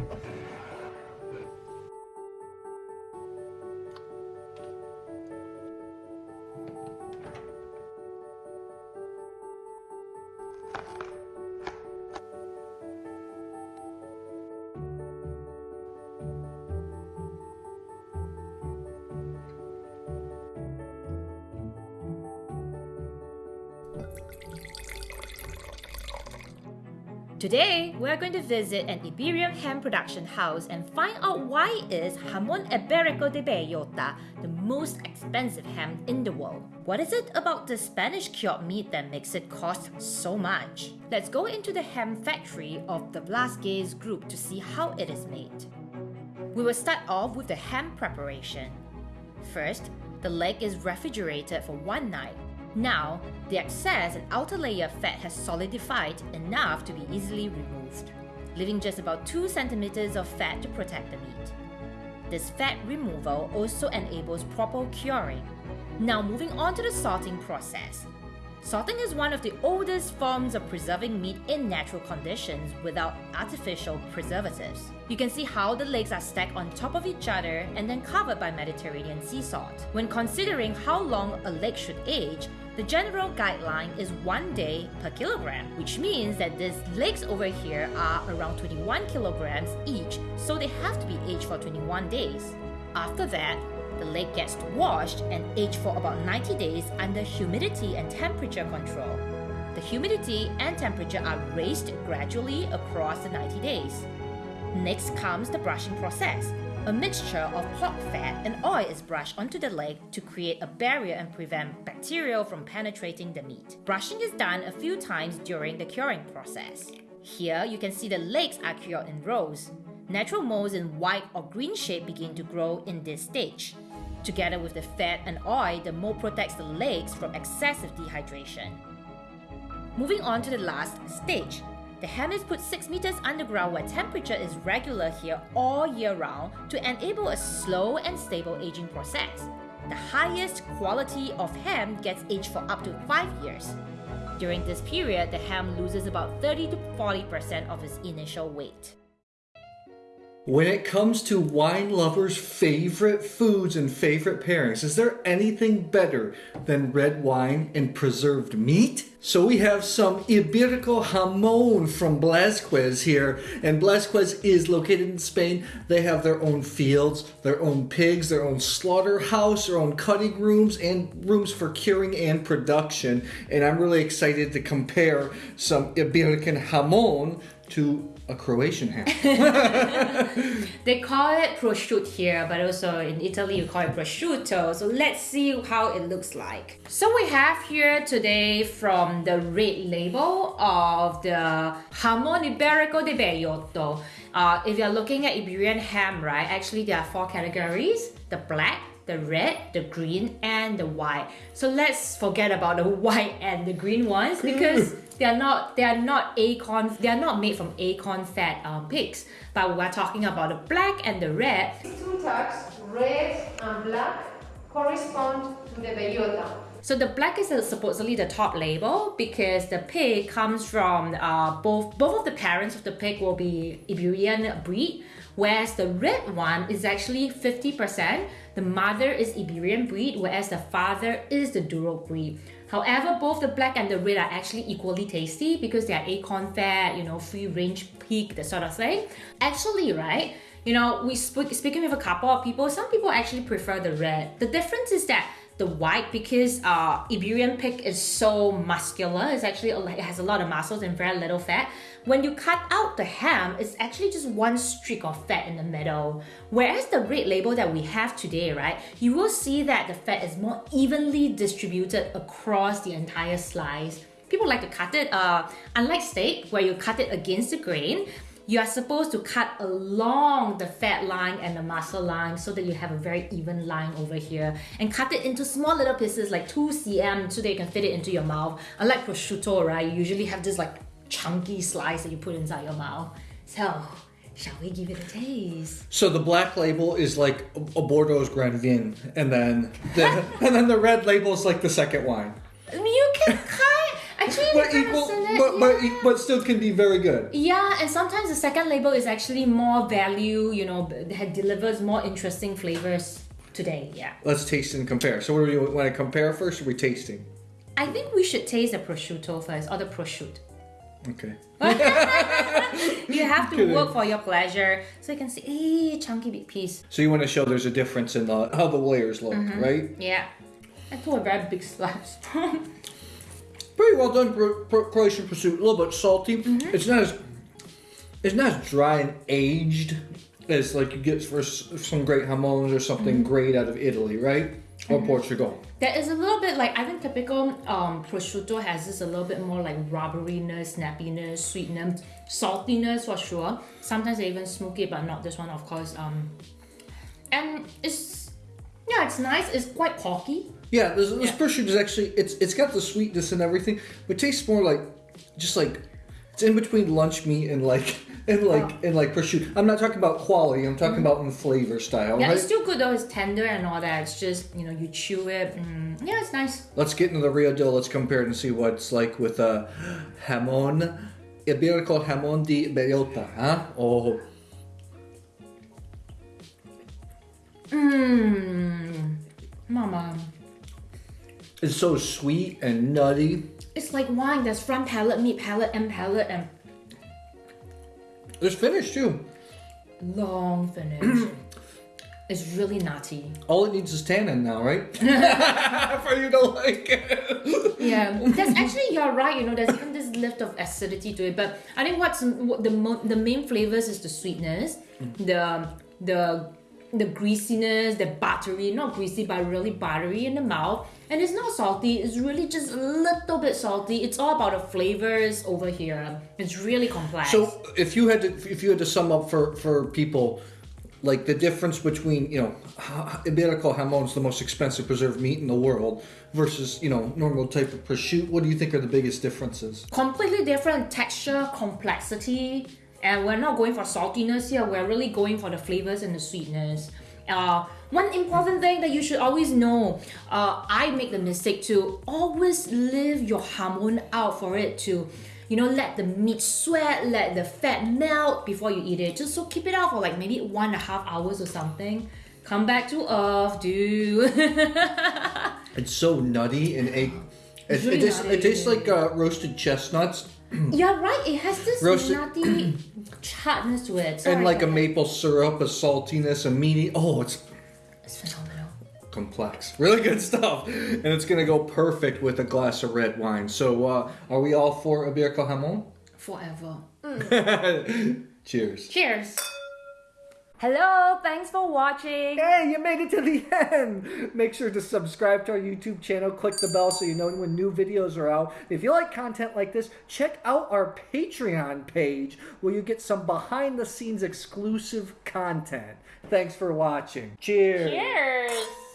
Okay. Today, we're going to visit an Iberian ham production house and find out why is Jamón Ibérico de Bellota the most expensive ham in the world. What is it about the Spanish cured meat that makes it cost so much? Let's go into the ham factory of the Blázquez group to see how it is made. We will start off with the ham preparation. First, the leg is refrigerated for one night now, the excess and outer layer of fat has solidified enough to be easily removed, leaving just about 2 centimeters of fat to protect the meat. This fat removal also enables proper curing. Now moving on to the salting process. Salting is one of the oldest forms of preserving meat in natural conditions without artificial preservatives. You can see how the legs are stacked on top of each other and then covered by Mediterranean sea salt. When considering how long a leg should age, the general guideline is one day per kilogram, which means that these legs over here are around 21 kilograms each, so they have to be aged for 21 days. After that, the leg gets washed and aged for about 90 days under humidity and temperature control. The humidity and temperature are raised gradually across the 90 days. Next comes the brushing process. A mixture of pork fat and oil is brushed onto the leg to create a barrier and prevent bacteria from penetrating the meat. Brushing is done a few times during the curing process. Here, you can see the legs are cured in rows. Natural molds in white or green shape begin to grow in this stage. Together with the fat and oil, the mold protects the legs from excessive dehydration. Moving on to the last stage. The ham is put 6 meters underground where temperature is regular here all year round to enable a slow and stable aging process. The highest quality of ham gets aged for up to 5 years. During this period, the ham loses about 30 to 40% of its initial weight. When it comes to wine lovers' favorite foods and favorite pairings, is there anything better than red wine and preserved meat? So we have some Iberico jamón from Blázquez here, and Blázquez is located in Spain. They have their own fields, their own pigs, their own slaughterhouse, their own cutting rooms, and rooms for curing and production. And I'm really excited to compare some Iberican jamón to a Croatian ham. they call it prosciutto here, but also in Italy you call it prosciutto. So let's see how it looks like. So we have here today from the red label of the Jamón Ibérico de Bellota. Uh, if you're looking at Iberian ham, right, actually there are four categories. The black, the red, the green, and the white. So let's forget about the white and the green ones because they are not they are not acorn they are not made from acorn fat um, pigs. But we're talking about the black and the red. Two tags, red and black, correspond to the bellota. So the black is supposedly the top label because the pig comes from uh, both both of the parents of the pig will be Iberian breed, whereas the red one is actually 50%. The mother is Iberian breed, whereas the father is the Duroc breed. However, both the black and the red are actually equally tasty because they are acorn fat, you know, free range pig, that sort of thing. Actually, right, you know, we speak, speaking with a couple of people, some people actually prefer the red. The difference is that the white because uh, Iberian pig is so muscular. It's actually it has a lot of muscles and very little fat. When you cut out the ham, it's actually just one streak of fat in the middle. Whereas the red label that we have today, right, you will see that the fat is more evenly distributed across the entire slice. People like to cut it, uh, unlike steak, where you cut it against the grain, you are supposed to cut along the fat line and the muscle line so that you have a very even line over here and cut it into small little pieces like 2 cm so that you can fit it into your mouth. Unlike prosciutto, right, you usually have this like chunky slice that you put inside your mouth. So, shall we give it a taste? So the black label is like a Bordeaux's Grand Vin, and then the, and then the red label is like the second wine. You can kind actually but equal, but, but, but still can be very good. Yeah, and sometimes the second label is actually more value, you know, that delivers more interesting flavors today. Yeah. Let's taste and compare. So, what do you want to compare first? Are we tasting? I think we should taste the prosciutto first, or the prosciutto. Okay. You have to Kidding. work for your pleasure, so you can see, eh, chunky big piece. So you want to show there's a difference in the, how the layers look, Mm-hmm. right? Yeah. I took a very big slice. Pretty well done, Cro- Cro- Croatian pršut. A little bit salty. Mm-hmm. It's not as it's not as dry and aged as like you get for some great jamóns or something Mm-hmm. great out of Italy, right? Or Portugal. That is a little bit like I think typical um, prosciutto has this a little bit more like rubberiness, snappiness, sweetness, saltiness for sure. Sometimes they even smoke it, but not this one, of course. Um, and it's yeah, it's nice. It's quite porky. Yeah, this, this Yeah. prosciutto is actually it's it's got the sweetness and everything, but it tastes more like just like it's in between lunch meat and like and like Oh. and like prosciutto. I'm not talking about quality. I'm talking about in flavor style. Yeah, right? it's still good though. It's tender and all that. It's just you know you chew it. Mm, yeah, it's nice. Let's get into the real deal. Let's compare it and see what it's like with a uh, jamon iberico jamon di bellota. Huh? Oh, Mmm. It's so sweet and nutty. It's like wine. There's front palate, mid palate, end palate, and It's finished too. long finish. it's really nutty. All it needs is tannin now, right? For you to like it. Yeah, that's actually you're right. You know, there's even this lift of acidity to it. But I think what's what the mo- the main flavors is the sweetness, mm. the the the greasiness, the buttery, not greasy but really buttery in the mouth. And it's not salty. It's really just a little bit salty. It's all about the flavors over here. It's really complex. So, if you had to, if you had to sum up for for people, like the difference between you know iberico jamon's the most expensive preserved meat in the world versus you know normal type of prosciutto, what do you think are the biggest differences? completely different texture, complexity, and we're not going for saltiness here. We're really going for the flavors and the sweetness. Uh, one important thing that you should always know, uh, I make the mistake to always leave your jamón out for it to, you know, let the meat sweat, let the fat melt before you eat it. Just so keep it out for like maybe one and a half hours or something. Come back to earth, dude. It's so nutty and egg. It, really it, tastes, it tastes like uh, roasted chestnuts You're right. It has this Roasted- nutty hardness to it. Sorry and like a maple syrup, a saltiness, a meaty. Oh, it's It's phenomenal. complex. Really good stuff. And it's going to go perfect with a glass of red wine. So, uh, are we all for Iberico Jamon? Forever. Cheers. Cheers. Hello, thanks for watching. Hey, you made it to the end. Make sure to subscribe to our YouTube channel, click the bell so you know when new videos are out. If you like content like this, check out our Patreon page where you get some behind the scenes exclusive content. Thanks for watching. Cheers. Cheers.